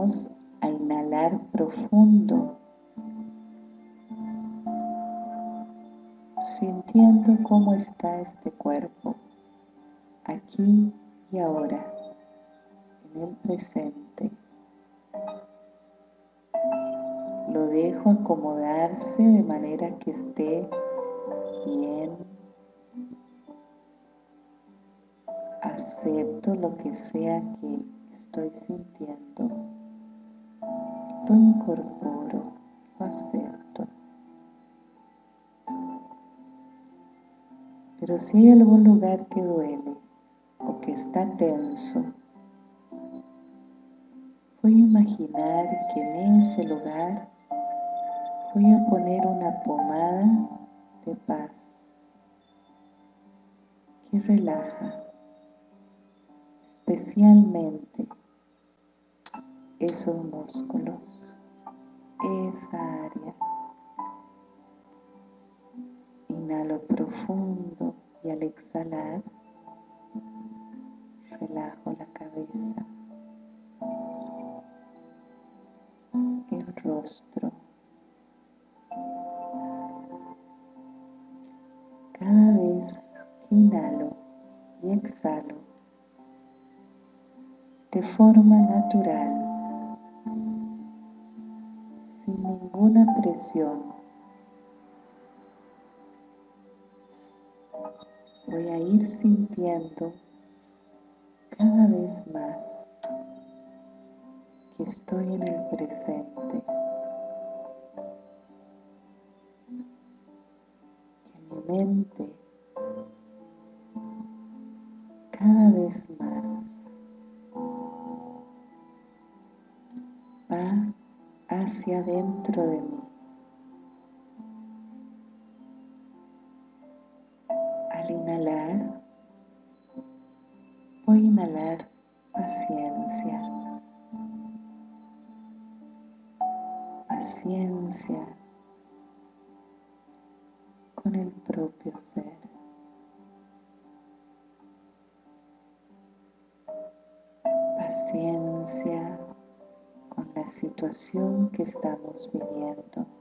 A inhalar profundo, sintiendo cómo está este cuerpo, aquí y ahora, en el presente. Lo dejo acomodarse de manera que esté bien. Acepto lo que sea que estoy sintiendo. Incorporo, acepto. Pero si hay algún lugar que duele o que está tenso, voy a imaginar que en ese lugar voy a poner una pomada de paz que relaja especialmente esos músculos, esa área. Inhalo profundo y al exhalar relajo la cabeza, el rostro, Cada vez que inhalo y exhalo de forma natural, sin ninguna presión, voy a ir sintiendo cada vez más que estoy en el presente. mente adentro de. Situación que estamos viviendo.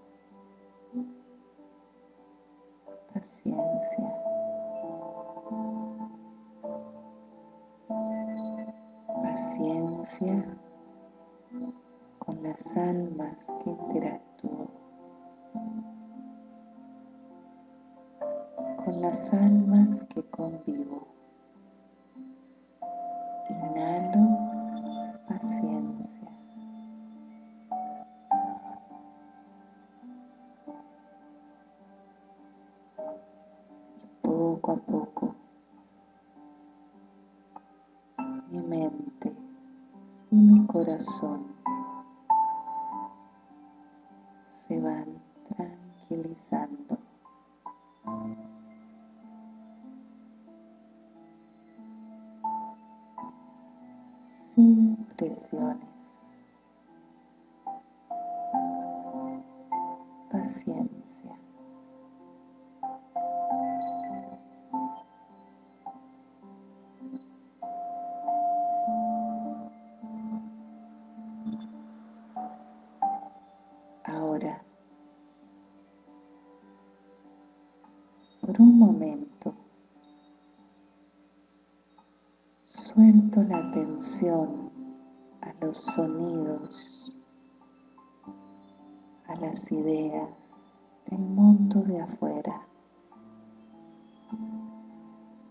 Corazón se van tranquilizando. Paciencia. Tensión los sonidos, a las ideas del mundo de afuera.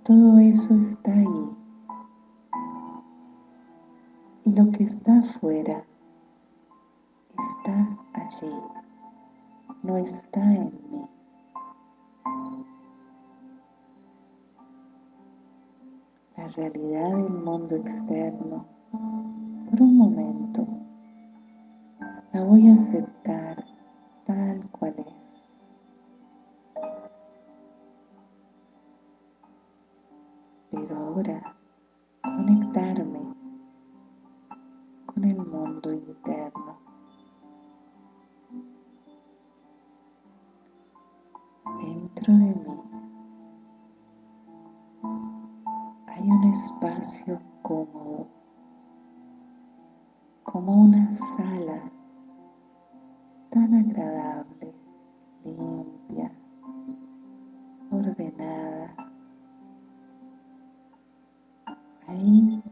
Todo eso está ahí. Y lo que está afuera está allí, no está en mí. Realidad del mundo externo. Por un momento la voy a aceptar espacio cómodo como una sala tan agradable, limpia, ordenada. Ahí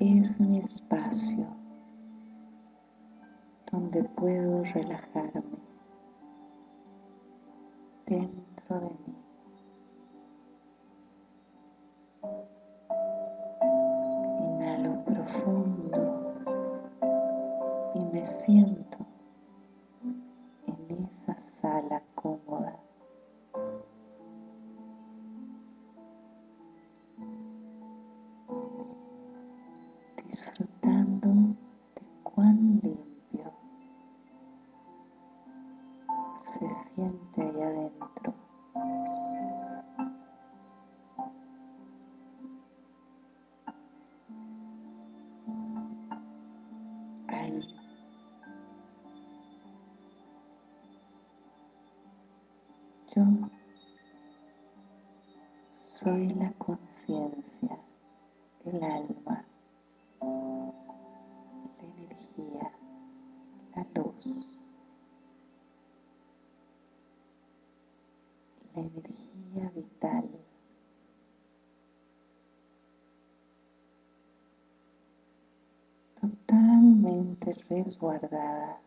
es mi espacio donde puedo relajarme dentro de el alma, la energía, la luz, la energía vital. totalmente resguardada,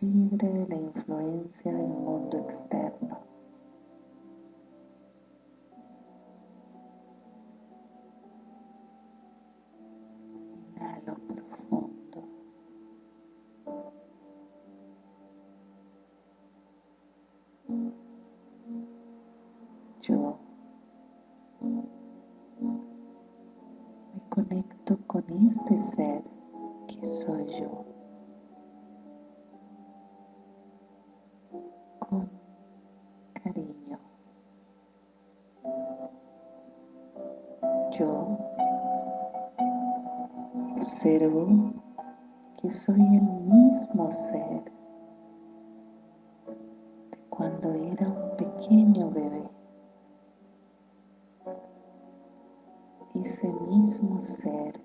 libre de la influencia del mundo externo. Conecto con este ser que soy yo. Con cariño. Yo observo que soy el mismo ser de cuando era Ese mismo ser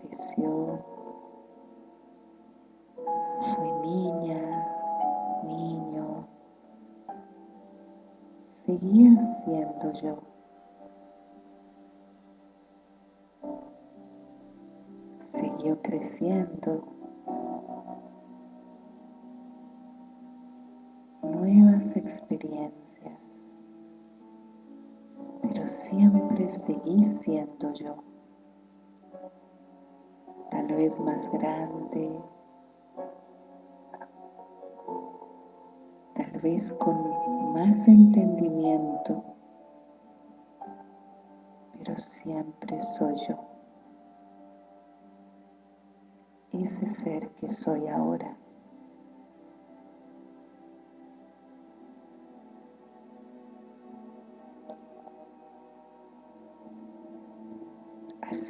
creció, fue niña, niño, seguía siendo yo. Siguió creciendo, nuevas experiencias, siempre seguí siendo yo. Tal vez más grande, tal vez con más entendimiento, pero siempre soy yo. Ese ser que soy ahora.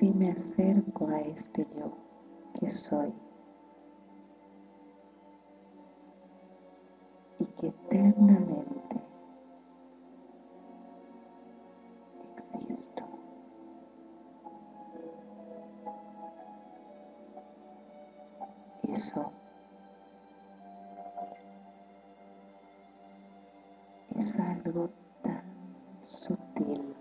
Así me acerco a este yo que soy y que eternamente existo. Eso es algo tan sutil.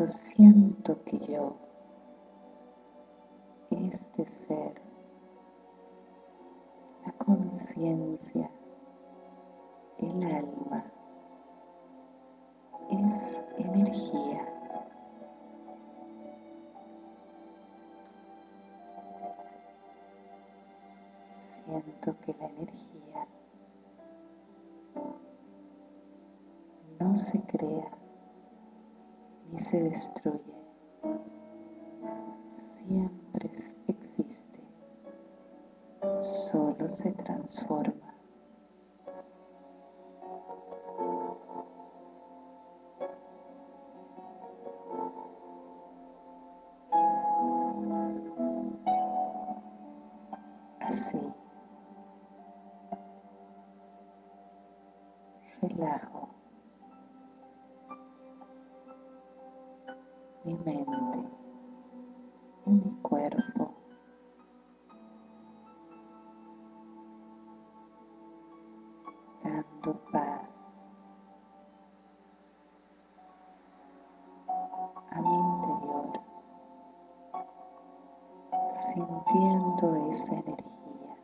Cuando siento que yo, este ser, la conciencia, se destruye, siempre existe, solo se transforma. Sintiendo esa energía,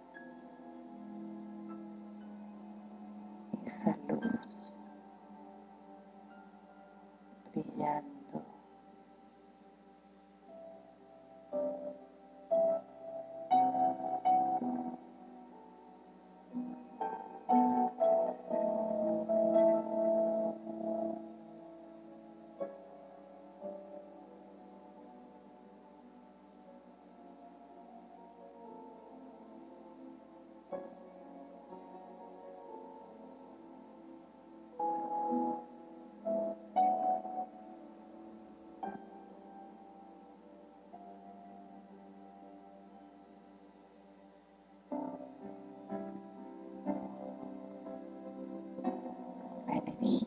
esa luz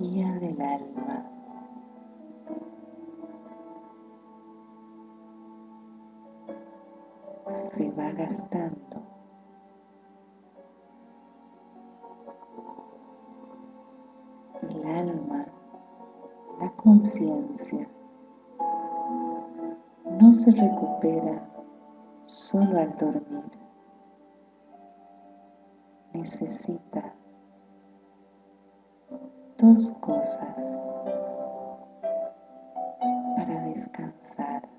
del alma. Se va gastando. El alma, la conciencia, no se recupera solo al dormir. Necesita dos cosas para descansar.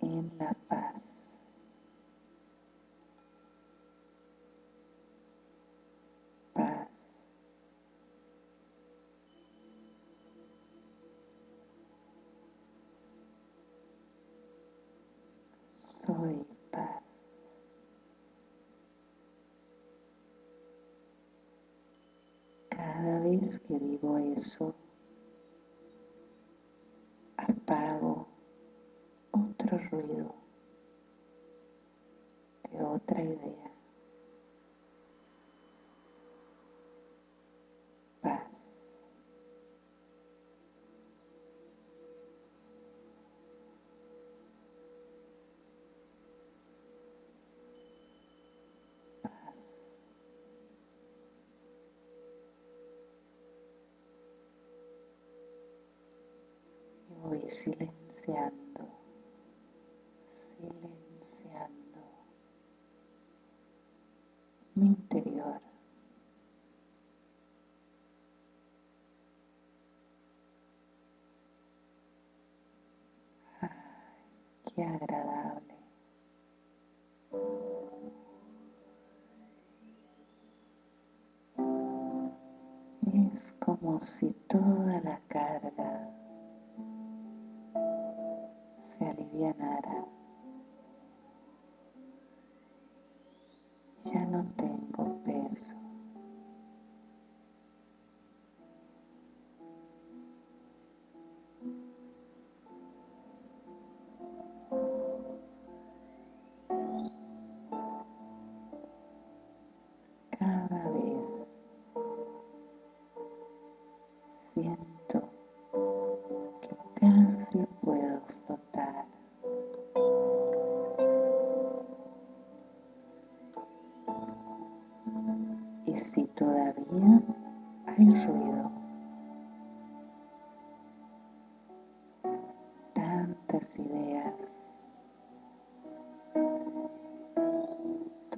En la paz. Paz. Soy paz. Cada vez que digo eso, silenciando, silenciando mi interior. Ay, qué agradable. Es como si toda la carga se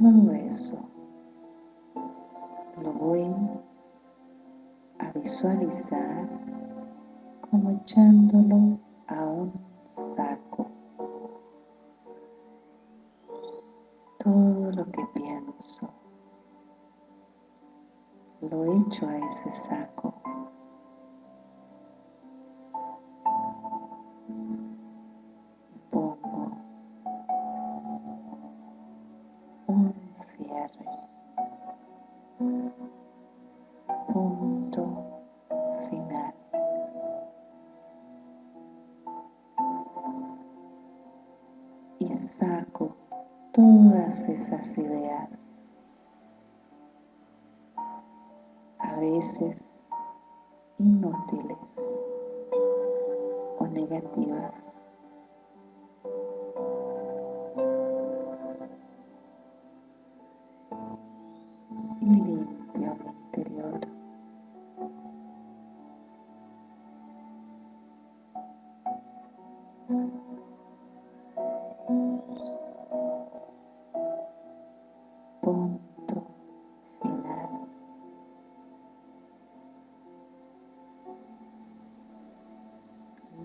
todo eso lo voy a visualizar como echándolo a un saco. Todo lo que pienso lo hecho a ese saco.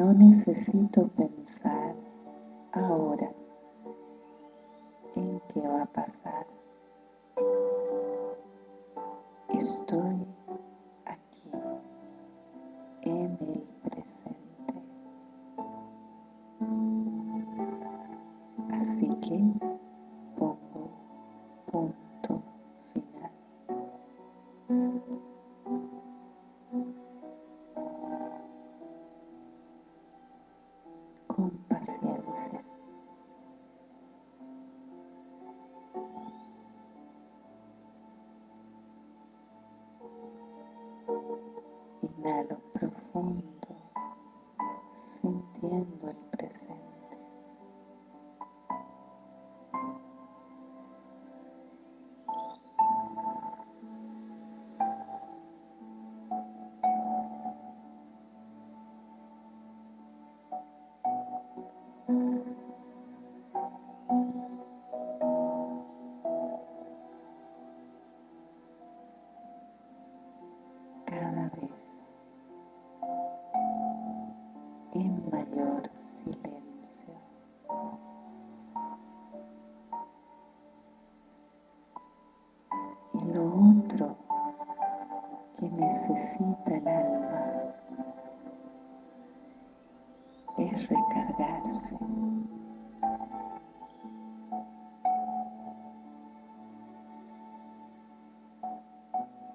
No necesito pensar ahora en qué va a pasar. Estoy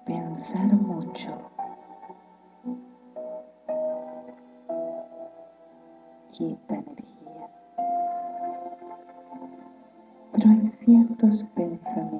Pensar mucho quita energía. Pero hay ciertos pensamientos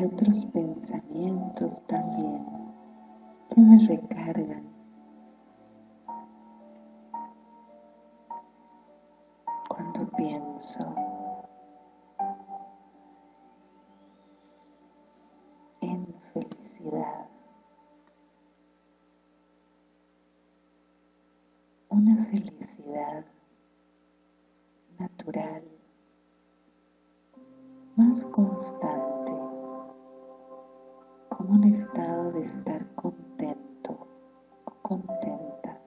Otros pensamientos también que me recargan. Cuando pienso en felicidad, una felicidad natural, más constante, un estado de estar contento o contenta.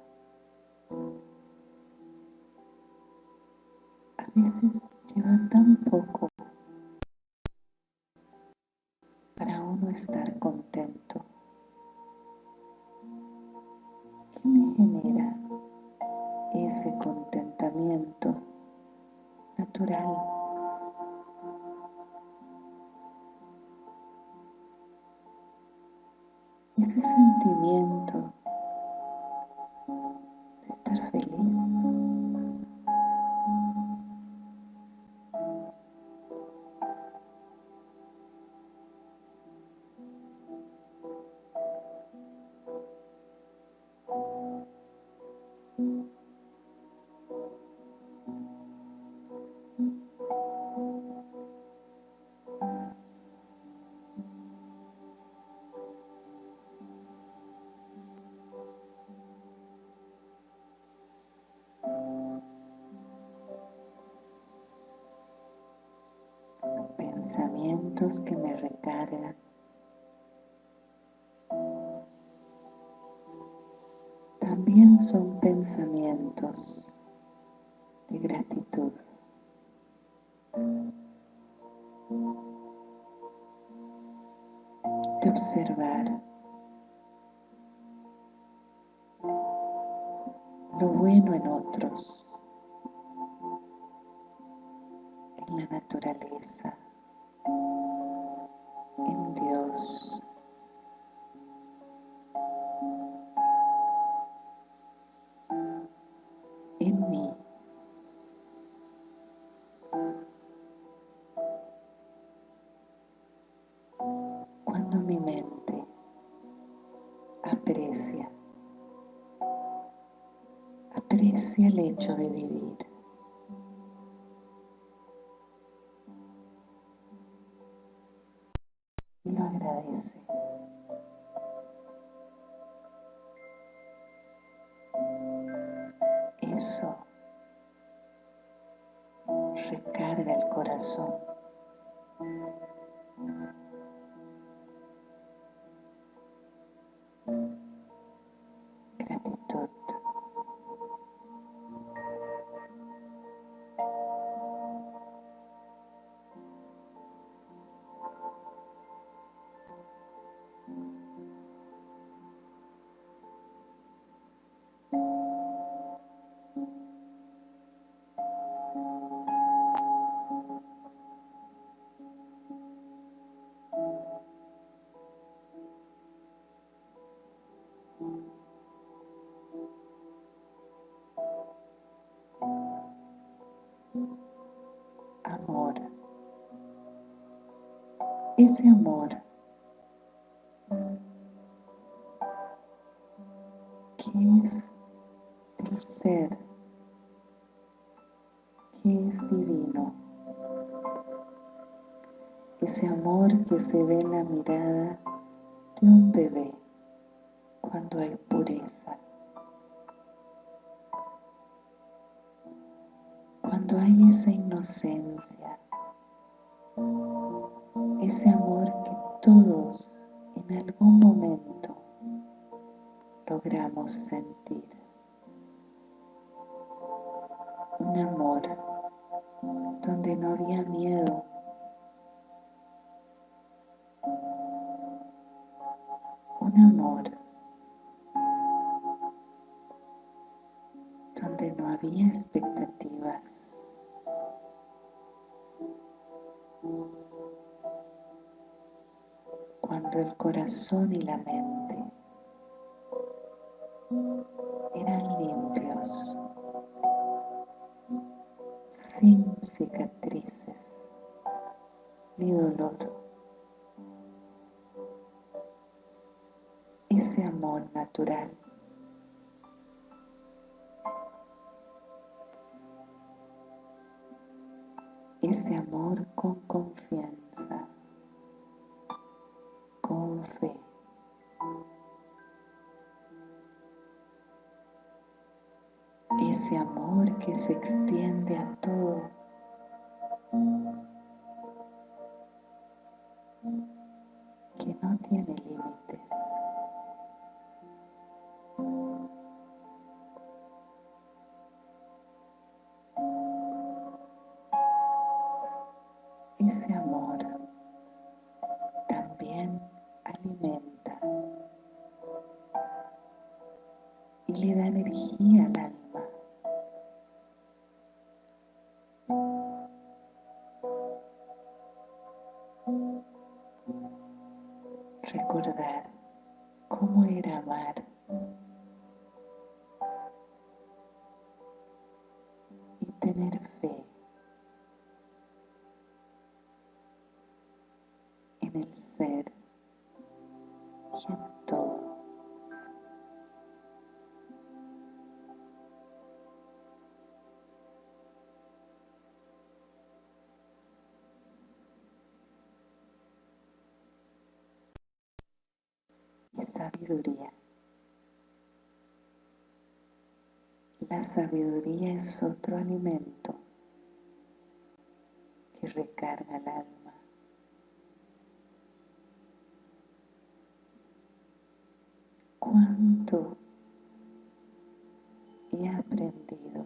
A veces lleva tan poco para uno estar contento. ¿Qué me genera ese contentamiento natural? Ese sentimiento que me recargan. También son pensamientos de gratitud. De observar lo bueno en otros, en la naturaleza. El hecho de Ese amor que es del ser, que es divino. Ese amor que se ve en la mirada de un bebé cuando hay pureza. Cuando hay esa inocencia, ese amor que todos en algún momento logramos sentir. Un amor donde no había miedo, un amor no había expectativas. El corazón y la mente. Eran limpios, sin cicatrices ni dolor. Ese amor natural. Ese amor con confianza, se extiende a todo. Que no tiene límites. ese amor también alimenta y le da energía Sabiduría. La sabiduría es otro alimento que recarga el alma. ¿Cuánto he aprendido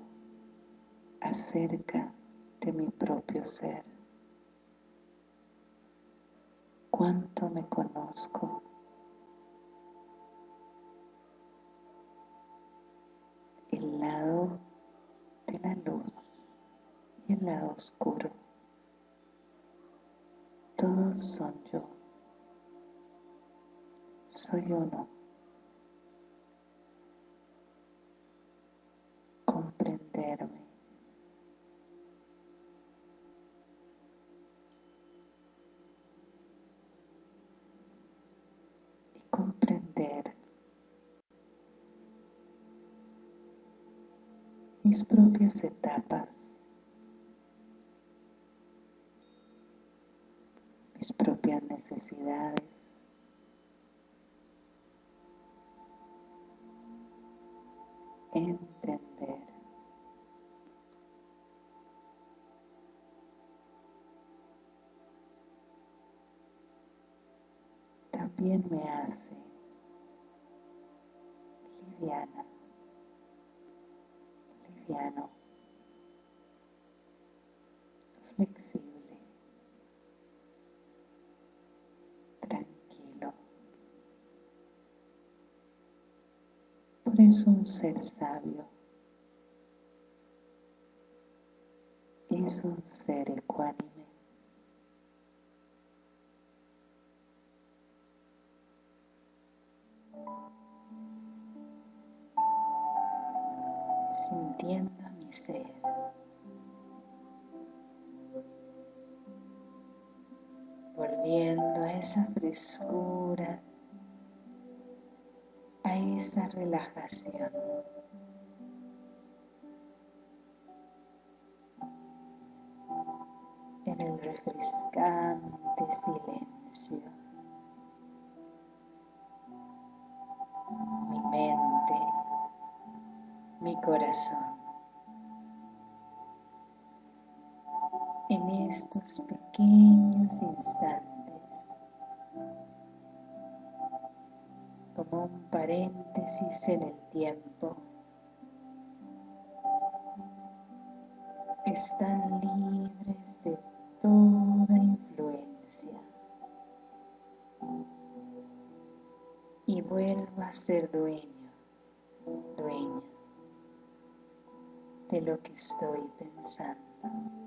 acerca de mi propio ser? ¿Cuánto me conozco? El lado de la luz y el lado oscuro. Todos son yo. Soy uno. Comprenderme. Mis propias etapas, mis propias necesidades, Por eso un ser sabio es un ser ecuánime. sintiendo mi ser. Volviendo a esa frescura, esa relajación. En el refrescante silencio. Mi mente mi corazón. En estos pequeños instantes, como un paréntesis en el tiempo, están libres de toda influencia. Y vuelvo a ser dueño, dueña de lo que estoy pensando.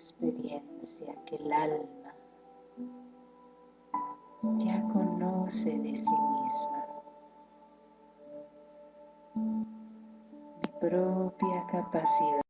Experiencia que el alma ya conoce de sí misma. Mi propia capacidad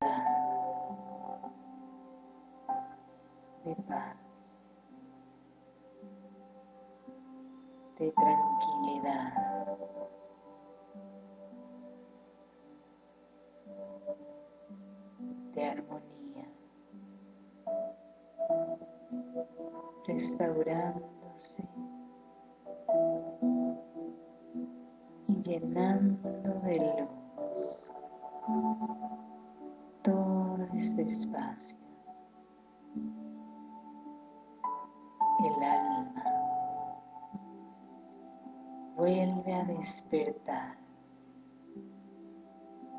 despertar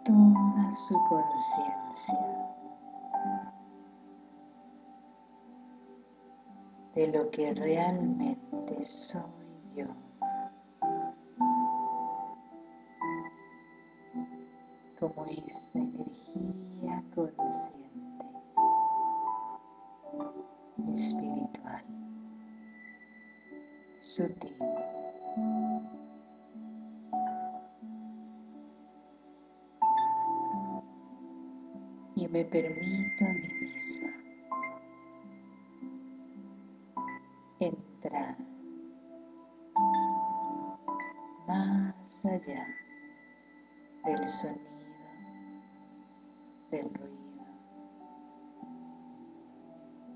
toda su conciencia de lo que realmente soy yo. como esta energía consciente, espiritual, sutil. Permito a mí misma entrar más allá del sonido del ruido,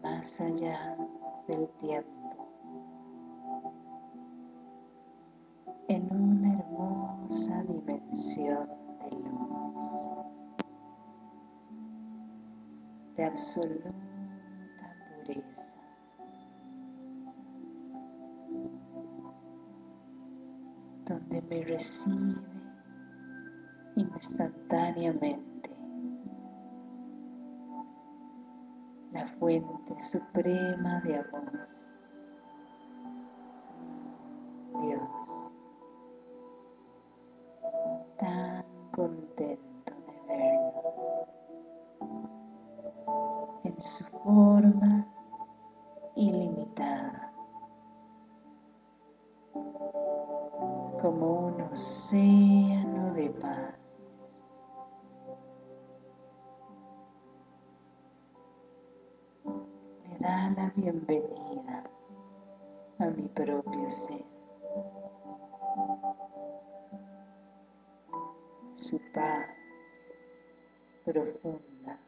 más allá del tiempo, de absoluta pureza. donde me recibe instantáneamente la fuente suprema de amor, da la bienvenida a mi propio ser. Su paz profunda,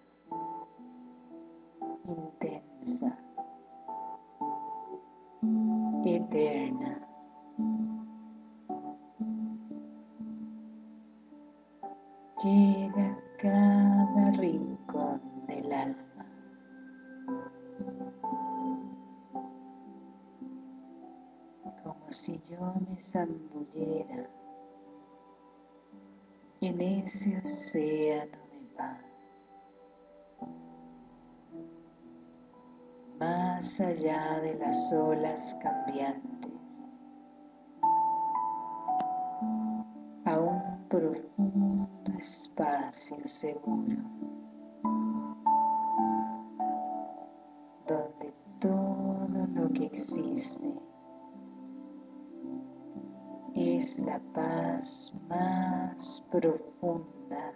intensa, eterna. Llega zambullera en ese océano de paz, más allá de las olas cambiantes, a un profundo espacio seguro, donde todo lo que existe es la paz más profunda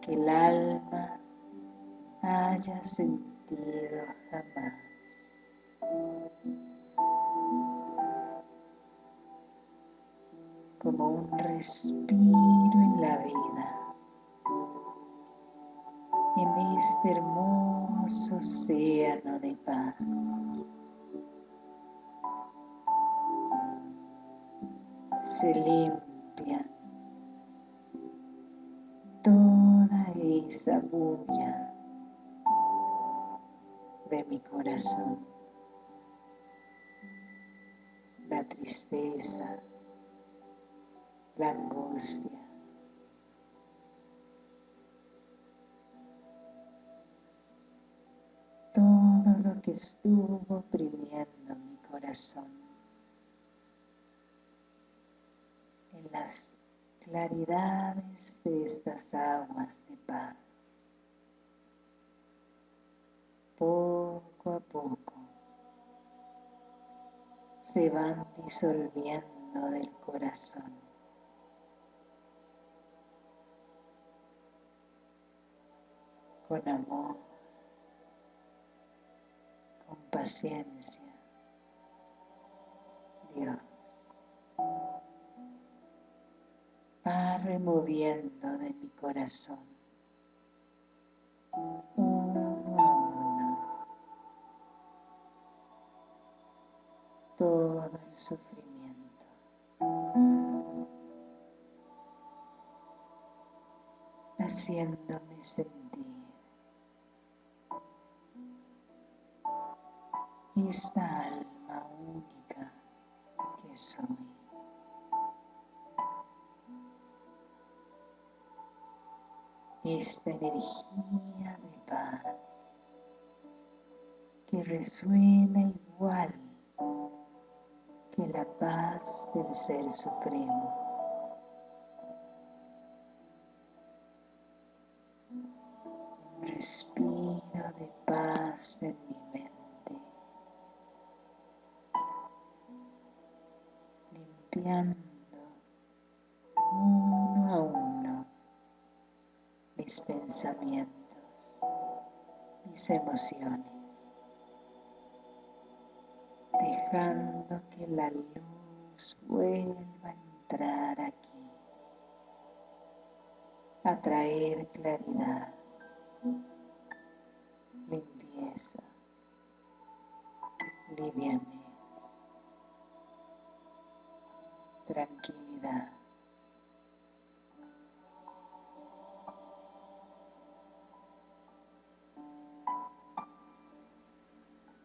que el alma haya sentido jamás. Como un respiro en la vida, en este hermoso océano de paz. Limpia toda esa bulla de mi corazón, la tristeza, la angustia. Todo lo que estuvo oprimiendo mi corazón. Las claridades de estas aguas de paz. Poco a poco se van disolviendo del corazón. Con amor, con paciencia, Dios va removiendo de mi corazón. Uno a uno. Todo el sufrimiento. Haciéndome sentir. Esta alma única que soy. Esta energía de paz que resuena igual que la paz del Ser Supremo. respiro de paz en mi mente, limpiando mis pensamientos, mis emociones, dejando que la luz vuelva a entrar aquí, a traer claridad limpieza, livianez, tranquilidad.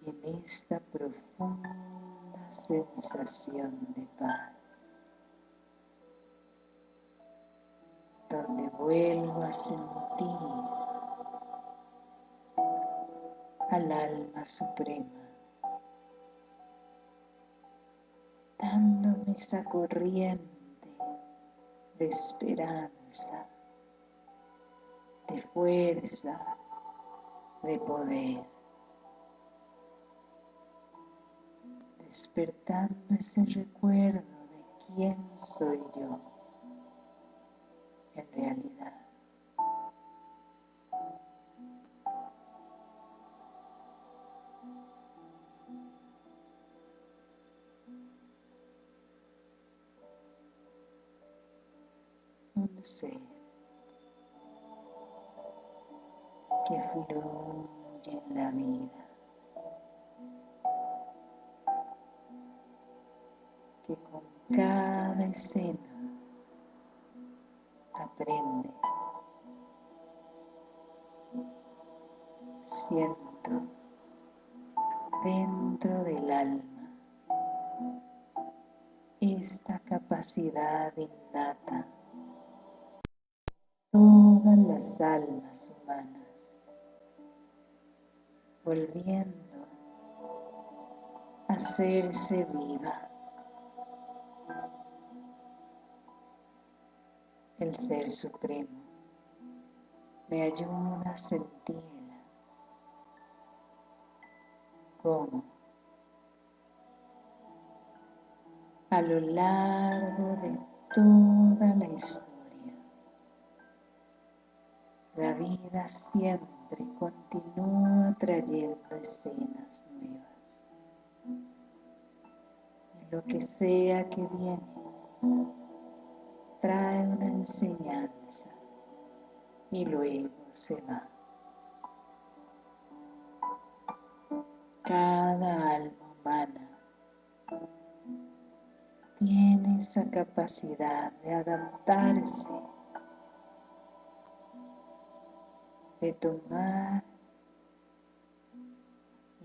En esta profunda sensación de paz, donde vuelvo a sentir al alma suprema, dándome esa corriente de esperanza, de fuerza, de poder, despertando ese recuerdo de quién soy yo en realidad. un ser que fluye en la vida, que con cada escena aprende, siento dentro del alma esta capacidad innata todas las almas humanas, volviendo a hacerse viva. El Ser Supremo me ayuda a sentirla como a lo largo de toda la historia la vida siempre continúa trayendo escenas nuevas. Y lo que sea que viene, trae una enseñanza y luego se va. Cada alma humana tiene esa capacidad de adaptarse de tomar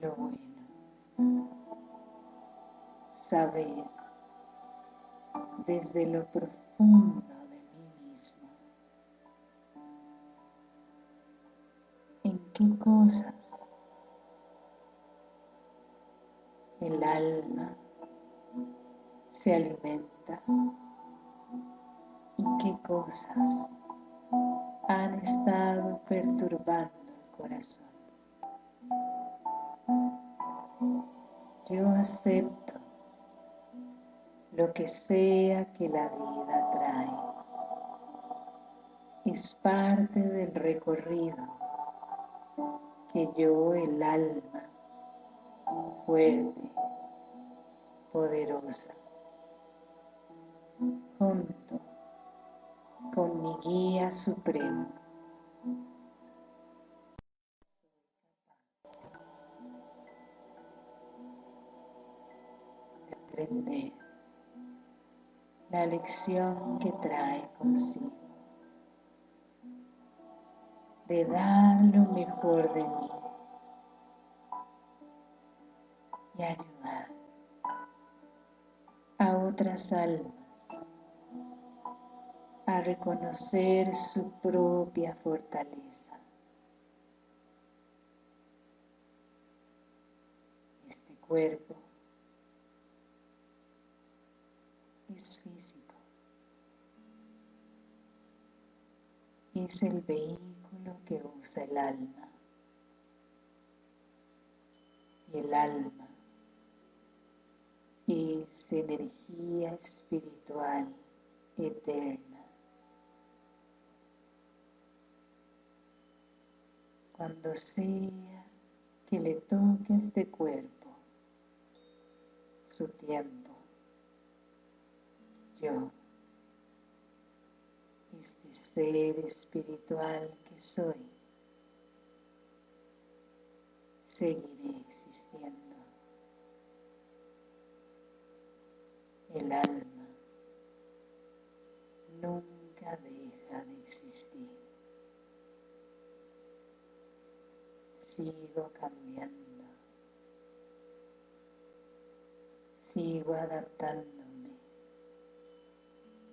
lo bueno, saber desde lo profundo de mí mismo. En qué cosas el alma se alimenta. Y qué cosas han estado perturbando el corazón. Yo acepto lo que sea que la vida Es parte del recorrido que yo, el alma, fuerte, poderosa, junto con mi guía supremo. De aprender la lección que trae consigo. De dar lo mejor de mí y ayudar a otras almas a reconocer su propia fortaleza. Este cuerpo es físico. Es el vehículo que usa el alma. Y el alma es energía espiritual eterna. Cuando sea que le toque a este cuerpo su tiempo, yo, este ser espiritual que soy, seguiré existiendo. El alma nunca deja de existir. Sigo cambiando. Sigo adaptándome,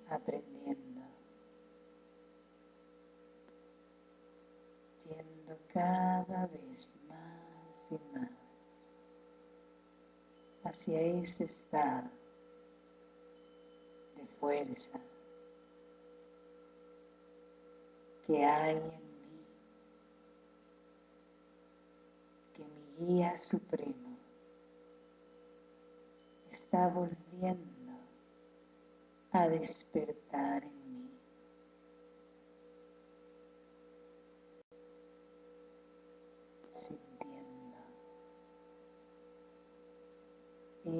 aprendiendo, cada vez más y más hacia ese estado fuerza que hay en mí, que mi guía supremo está volviendo a despertar en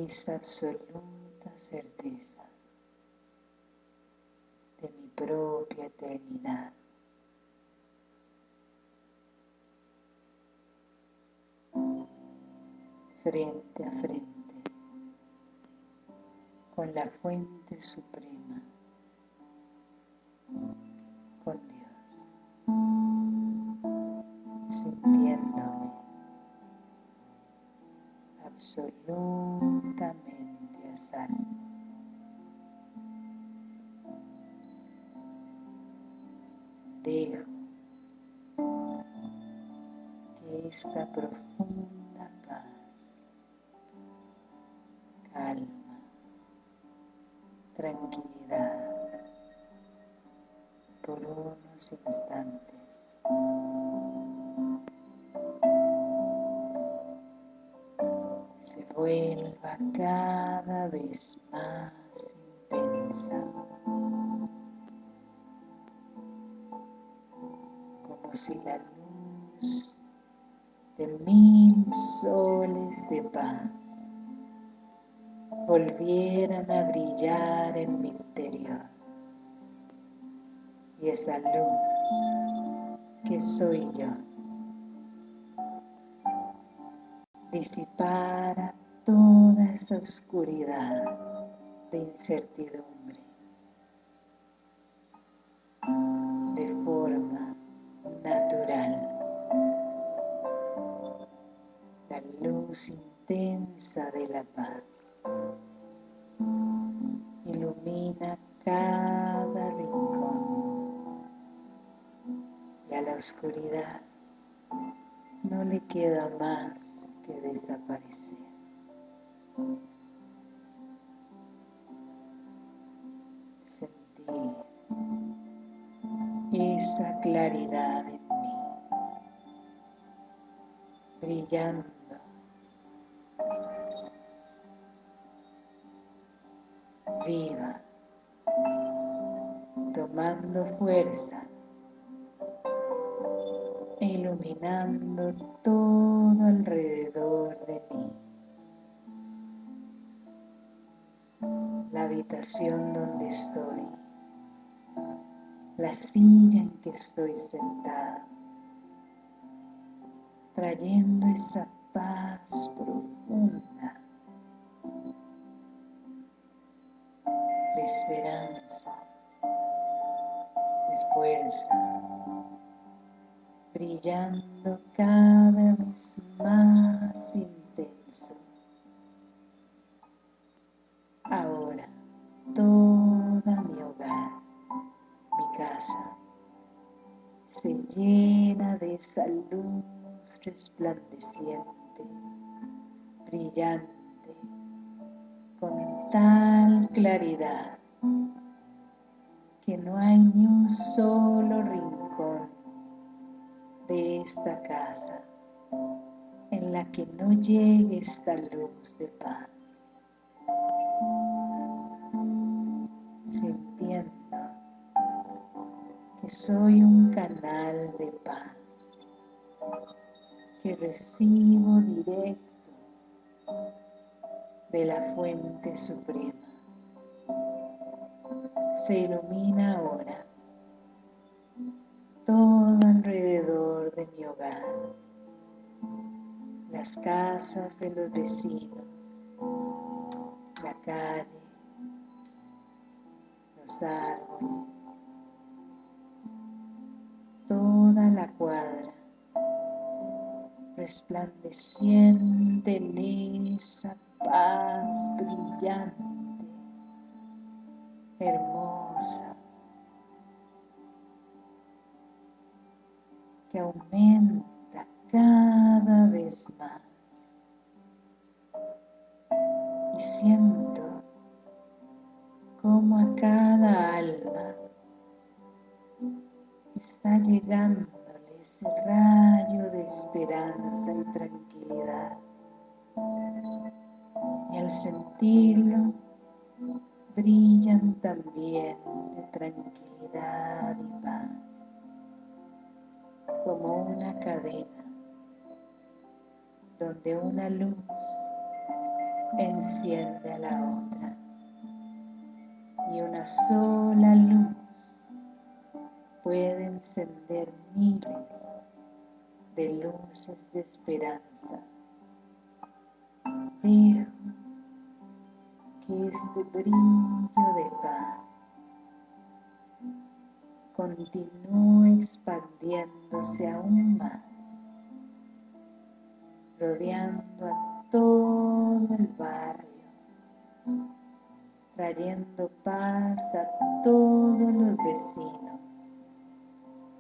esa absoluta certeza propia eternidad. Frente a frente, con la fuente suprema, con Dios, sintiéndome dejo que esta profunda paz, calma, tranquilidad por unos instantes volvieran a brillar en mi interior y esa luz que soy yo disipara toda esa oscuridad de incertidumbre intensa de la paz. Oscuridad no le queda más que desaparecer. Sentir esa claridad en mí, brillando viva, tomando fuerza iluminando todo alrededor de mí. La habitación donde estoy, la silla en que estoy sentada, trayendo esa paz profunda de esperanza, de fuerza, brillando cada vez más intenso. Ahora toda mi hogar, mi casa, se llena de esa luz resplandeciente, brillante, con tal claridad que no hay ni un solo rincón esta casa en la que no llegue esta luz de paz. Sintiendo que soy un canal de paz, que recibo directo de la fuente suprema se ilumina ahora las casas de los vecinos, la calle, los árboles, toda la cuadra, resplandeciente en esa paz brillante hermosa que aumenta cada más. Y siento como a cada alma está llegándole ese rayo de esperanza y tranquilidad. Y al sentirlo brillan también de tranquilidad y paz, como una cadena donde una luz enciende a la otra y una sola luz puede encender miles de luces de esperanza. Dejo este brillo de paz continúe expandiéndose aún más, rodeando a todo el barrio, trayendo paz a todos los vecinos,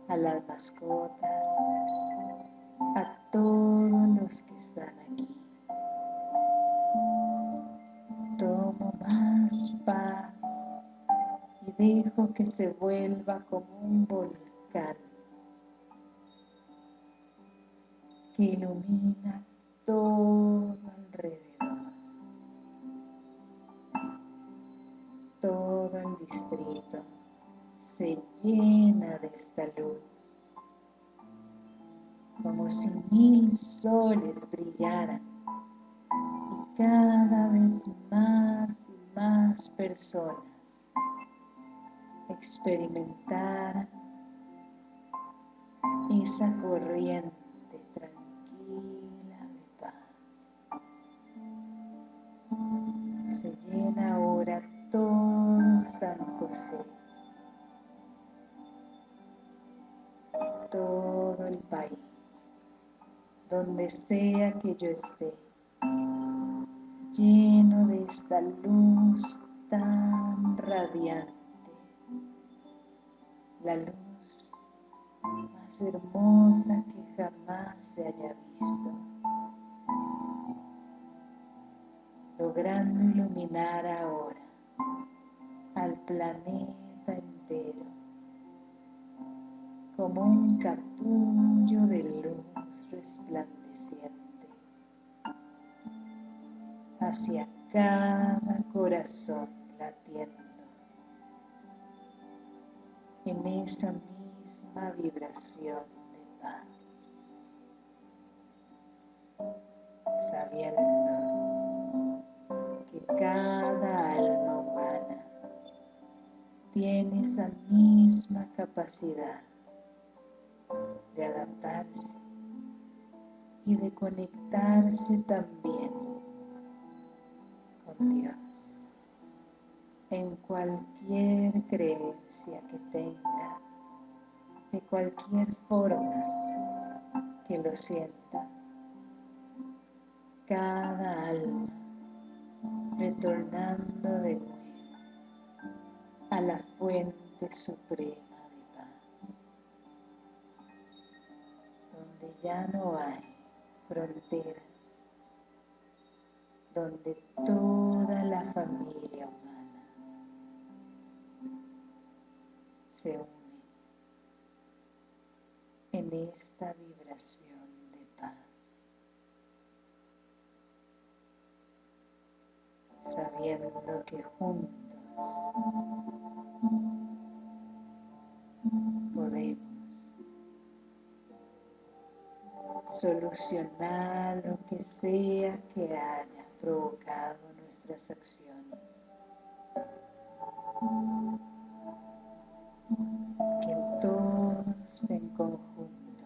a las mascotas, a todos los que están aquí. paz y dejo que se vuelva como un volcán que ilumina todo alrededor. Todo el distrito se llena de esta luz, como si mil soles brillaran y cada vez más más personas experimentar esa corriente Se llena ahora todo San José, todo el país, donde sea que yo esté lleno de esta luz tan radiante, la luz más hermosa que jamás se haya visto, logrando iluminar ahora al planeta entero como un capullo de luz resplandeciente hacia cada corazón latiendo en esa misma vibración de paz, sabiendo cada alma humana tiene esa misma capacidad de adaptarse y de conectarse también Dios en cualquier creencia que tenga, de cualquier forma que lo sienta. Cada alma retornando de nuevo a la fuente suprema de paz, donde ya no hay fronteras, donde toda la familia humana se une en esta vibración de paz, sabiendo que juntos podemos solucionar lo que sea que haya provocado nuestras acciones. Que todos en conjunto,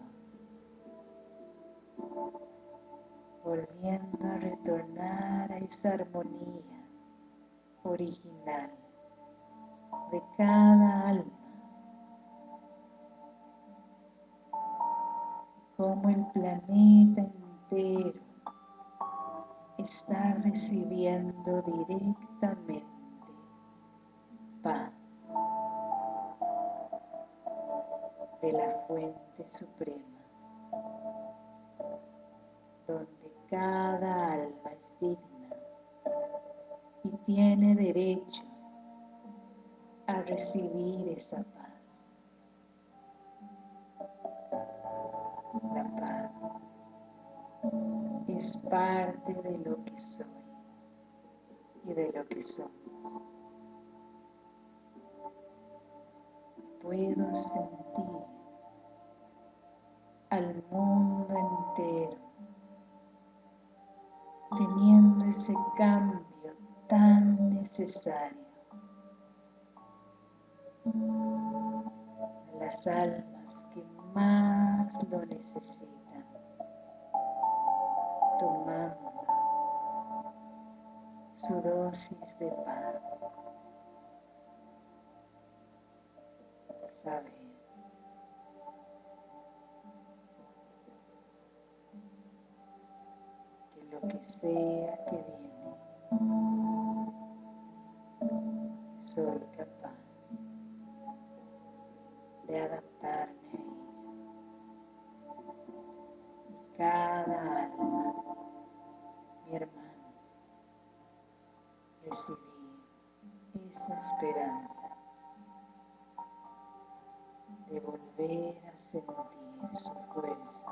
volviendo a retornar a esa armonía original de cada alma, como el planeta entero está recibiendo directamente paz de la fuente suprema, donde cada alma es digna y tiene derecho a recibir esa paz. La paz es parte de lo que soy y de lo que somos. Puedo sentir al mundo entero teniendo ese cambio tan necesario. Las almas que más lo necesitan tomando su dosis de paz. Saber que lo que sea que viene, soy capaz de adaptarme a ello. Y cada alma mi hermano, recibir esa esperanza de volver a sentir su fuerza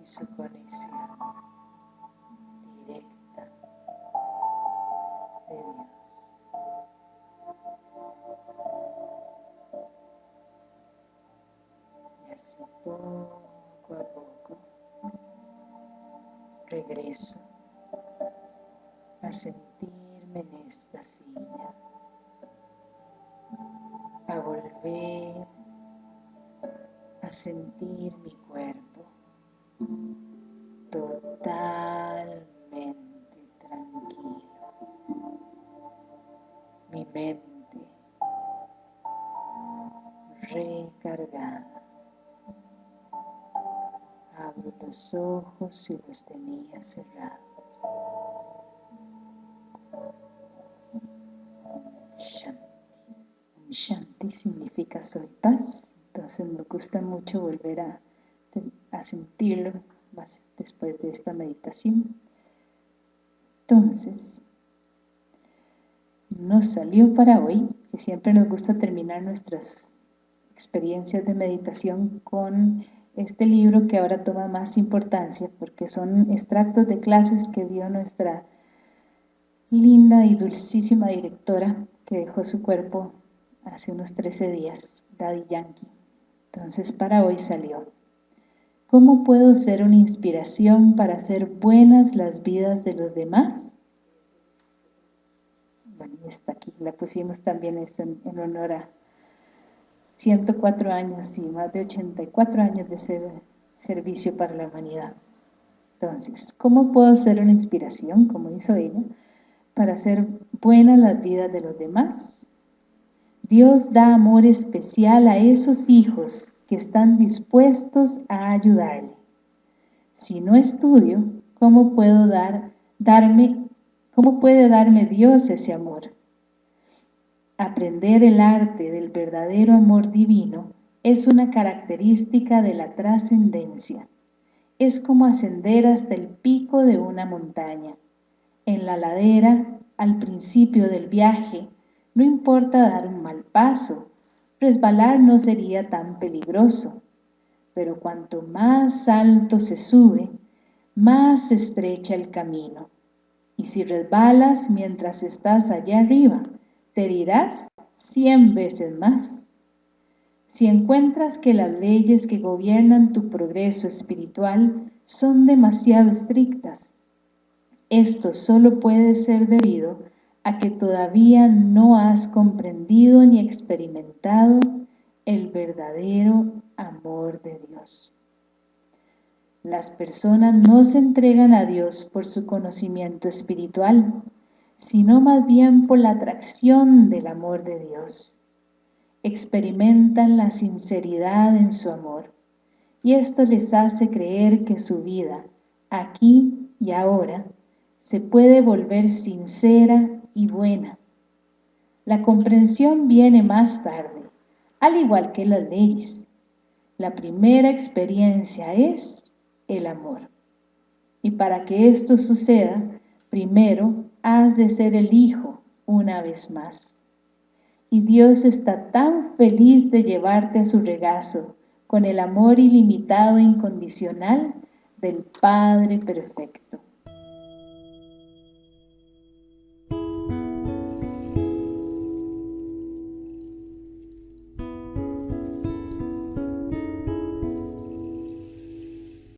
y su conexión de Dios. Y así poco a poco regreso a sentirme en esta silla, a volver a sentir mi cuerpo ojos y los tenía cerrados. Shanti. Shanti significa soy paz, entonces me gusta mucho volver a, sentirlo después de esta meditación. Entonces, nos salió para hoy, que siempre nos gusta terminar nuestras experiencias de meditación con este libro que ahora toma más importancia porque son extractos de clases que dio nuestra linda y dulcísima directora que dejó su cuerpo hace unos 13 días, Daddy Yankee. Entonces para hoy salió. ¿Cómo puedo ser una inspiración para hacer buenas las vidas de los demás? Bueno, está aquí, la pusimos también en honor a 104 años y más de 84 años de servicio para la humanidad. Entonces, ¿cómo puedo ser una inspiración, como hizo ella, para hacer buenas las vidas de los demás? Dios da amor especial a esos hijos que están dispuestos a ayudarle. Si no estudio, ¿cómo puedo dar, darme, cómo puede darme Dios ese amor? Aprender el arte del verdadero amor divino es una característica de la trascendencia. Es como ascender hasta el pico de una montaña. En la ladera, al principio del viaje, no importa dar un mal paso, resbalar no sería tan peligroso, pero cuanto más alto se sube, más estrecha el camino. Y si resbalas mientras estás allá arriba, te herirás cien veces más. Si encuentras que las leyes que gobiernan tu progreso espiritual son demasiado estrictas, esto solo puede ser debido a que todavía no has comprendido ni experimentado el verdadero amor de Dios. Las personas no se entregan a Dios por su conocimiento espiritual, sino más bien por la atracción del amor de Dios. Experimentan la sinceridad en su amor, y esto les hace creer que su vida, aquí y ahora, se puede volver sincera y buena. La comprensión viene más tarde, al igual que las leyes. La primera experiencia es el amor. Y para que esto suceda, primero has de ser el Hijo una vez más. Y Dios está tan feliz de llevarte a su regazo con el amor ilimitado e incondicional del Padre Perfecto.